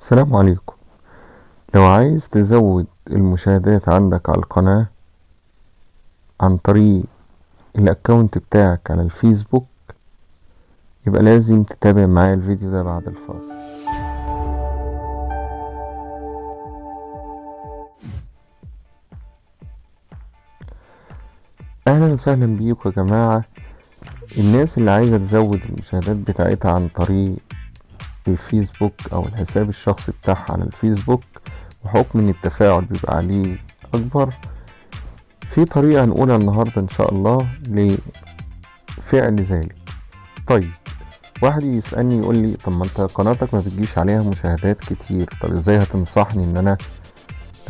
السلام عليكم. لو عايز تزود المشاهدات عندك على القناة عن طريق الأكونت بتاعك على الفيسبوك يبقى لازم تتابع معايا الفيديو ده بعد الفاصل. أهلا وسهلا بيكم يا جماعة. الناس اللي عايزة تزود المشاهدات بتاعتها عن طريق الفيسبوك أو الحساب الشخصي بتاعها على الفيسبوك بحكم إن التفاعل بيبقى عليه أكبر. في طريقة هنقولها النهاردة إن شاء الله لفعل ذلك. طيب واحد يسألني يقول لي طب ما أنت قناتك ما بتجيش عليها مشاهدات كتير طب إزاي هتنصحني إن أنا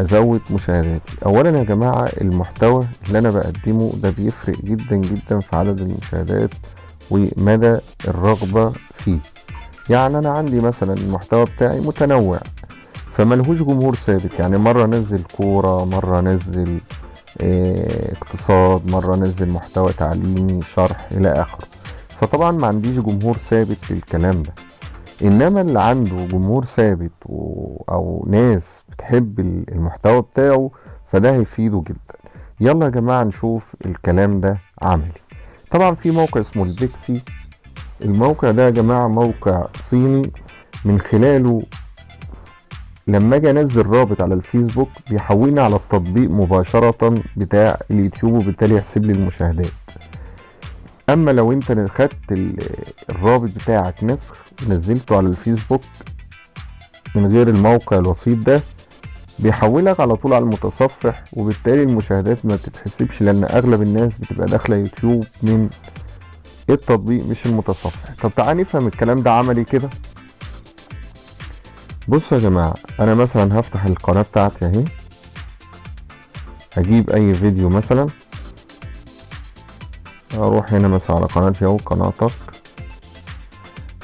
أزود مشاهداتي؟ اولا يا جماعة المحتوى اللي أنا بقدمه ده بيفرق جدا جدا في عدد المشاهدات ومدى الرغبة فيه. يعني أنا عندي مثلا المحتوى بتاعي متنوع فملهوش جمهور ثابت. يعني مرة انزل كورة مرة انزل آه اقتصاد مرة انزل محتوى تعليمي شرح إلى آخره. فطبعا ما عنديش جمهور ثابت للكلام ده. إنما اللي عنده جمهور ثابت و... أو ناس بتحب المحتوى بتاعه فده هيفيده جدا. يلا يا جماعة نشوف الكلام ده عملي. طبعا في موقع اسمه البيكسي. الموقع ده يا جماعة موقع صيني من خلاله لما أجي أنزل رابط على الفيسبوك بيحولني على التطبيق مباشرة بتاع اليوتيوب وبالتالي يحسب لي المشاهدات. أما لو أنت خدت الرابط بتاعك نسخ نزلته على الفيسبوك من غير الموقع الوسيط ده بيحولك على طول على المتصفح وبالتالي المشاهدات ما بتتحسبش لأن أغلب الناس بتبقى داخلة يوتيوب من التطبيق؟ مش المتصفح. طب تعال نفهم الكلام ده عملي كده. بصوا يا جماعة أنا مثلا هفتح القناة بتاعتي أهي. هجيب أي فيديو مثلا. أروح هنا مثلا على قناتي اهو قناتك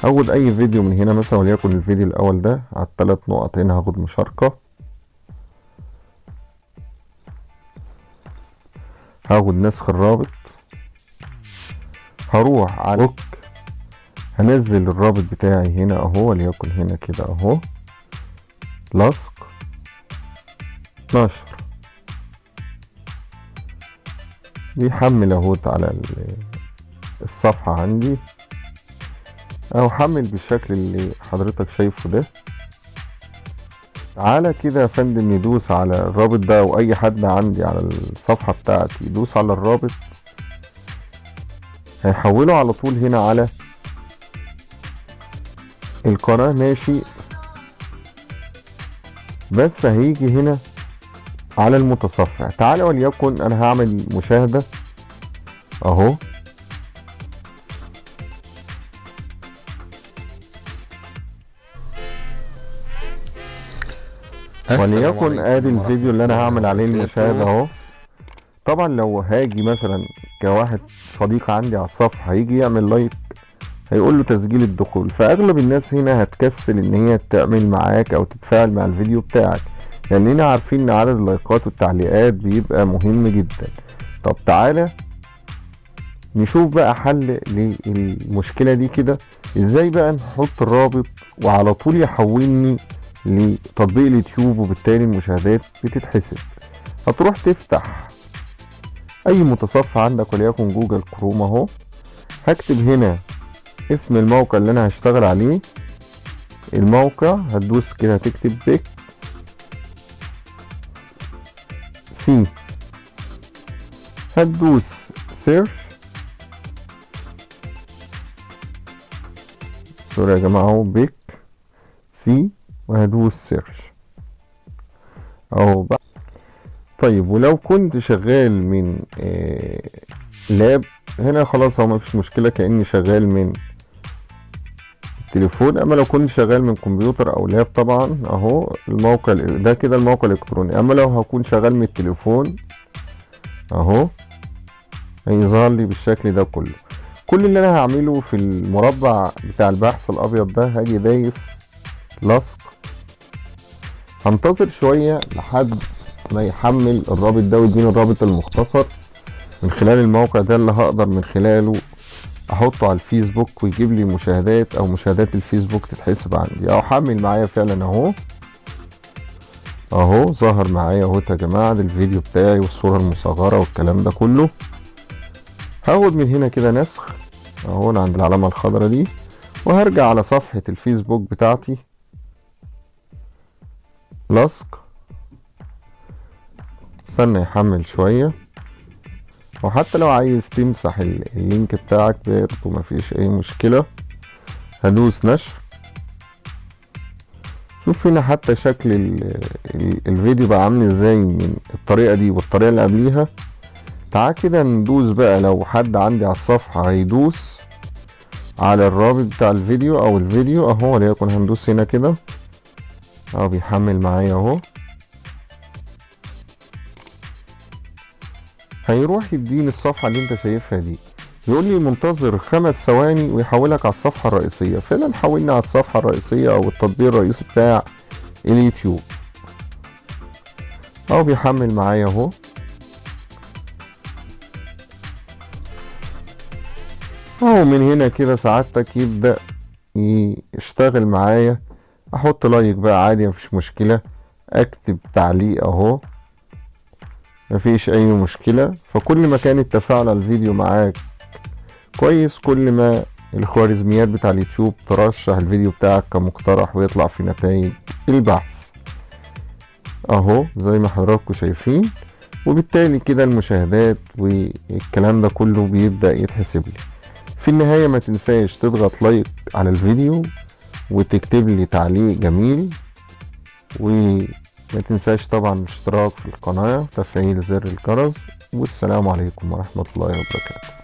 هاخد أي فيديو من هنا مثلا وليكن الفيديو الأول ده على الثلاث نقط. هنا هاخد مشاركة. هاخد نسخ الرابط. هروح على بوك هنزل الرابط بتاعي هنا أهو وليكن هنا كده أهو. لصق نشر بيحمل أهوت على الصفحة عندي. أو حمل بالشكل اللي حضرتك شايفه ده. تعالى كده يا فندم يدوس على الرابط ده أو اي حد عندي على الصفحة بتاعتي يدوس على الرابط. هيحوله على طول هنا على القناة. ماشي. بس هيجي هنا على المتصفح. تعالى وليكن أنا هعمل مشاهدة. أهو. وليكن آدي الفيديو اللي أنا هعمل عليه المشاهدة أهو. طبعا لو هاجي مثلا كواحد صديق عندي على الصفحة هيجي يعمل like هيقول له تسجيل الدخول. فأغلب الناس هنا هتكسل إن هي تعمل معاك أو تتفاعل مع الفيديو بتاعك لأننا عارفين إن عدد اللايكات والتعليقات بيبقى مهم جدا. طب تعالى نشوف بقى حل للمشكلة دي كده. إزاي بقى نحط الرابط وعلى طول يحولني لتطبيق اليوتيوب وبالتالي المشاهدات بتتحسب؟ هتروح تفتح أي متصفح عندك وليكن جوجل كروم أهو. هكتب هنا اسم الموقع اللي أنا هشتغل عليه. الموقع هتدوس كده هتكتب بيك سي. هتدوس search sorry يا جماعة أهو بيك سي وهدوس search أهو بقى. طيب ولو كنت شغال من آه لاب هنا خلاص هو مفيش مشكلة كأني شغال من التليفون أما لو كنت شغال من كمبيوتر أو لاب طبعا أهو الموقع ده كده الموقع الإلكتروني. أما لو هكون شغال من التليفون أهو هيظهر لي بالشكل ده كله. كل اللي أنا هعمله في المربع بتاع البحث الأبيض ده هاجي دايس لصق هنتظر شوية لحد ما يحمل الرابط ده ويديني الرابط المختصر. من خلال الموقع ده اللي هقدر من خلاله أحطه على الفيسبوك ويجيب لي مشاهدات أو مشاهدات الفيسبوك تتحسب عندي. أو حمل معايا فعلا أهو. أهو ظهر معايا أهو يا جماعة ده الفيديو بتاعي والصورة المصغرة والكلام ده كله. هاخد من هنا كده نسخ أهو عند العلامة الخضراء دي وهرجع على صفحة الفيسبوك بتاعتي. لصق استنى يحمل شوية. وحتى لو عايز تمسح اللينك بتاعك برضه مفيش أي مشكلة. هدوس نشر. شوف هنا حتى شكل ال ال الفيديو بقى عامل إزاي من الطريقة دي والطريقة اللي قبليها. تعال كده ندوس بقى لو حد عندي على الصفحة هيدوس على الرابط بتاع الفيديو أو الفيديو. أهو وليكن هندوس هنا كده. أهو بيحمل معايا أهو. هيروح يديني الصفحة اللي انت شايفها دي. يقول لي منتظر خمس ثواني ويحولك على الصفحة الرئيسية. فعلا حولني على الصفحة الرئيسية أو التطبيق الرئيسي بتاع اليوتيوب. أهو بيحمل معايا أهو. أهو من هنا كده سعادتك يبدأ يشتغل معايا. أحط لايك بقى عادي مفيش مشكلة. أكتب تعليق أهو. مفيش أي مشكلة. فكل ما كان التفاعل الفيديو معاك كويس كل ما الخوارزميات بتاع اليوتيوب ترشح الفيديو بتاعك كمقترح ويطلع في نتائج البحث. أهو زي ما حضراتكم شايفين. وبالتالي كده المشاهدات والكلام ده كله بيبدأ يتحسب لي. في النهاية ما تنساش تضغط لايك على الفيديو وتكتب لي تعليق جميل وما تنساش طبعا الاشتراك في القناة وتفعيل زر الجرس والسلام عليكم ورحمة الله وبركاته.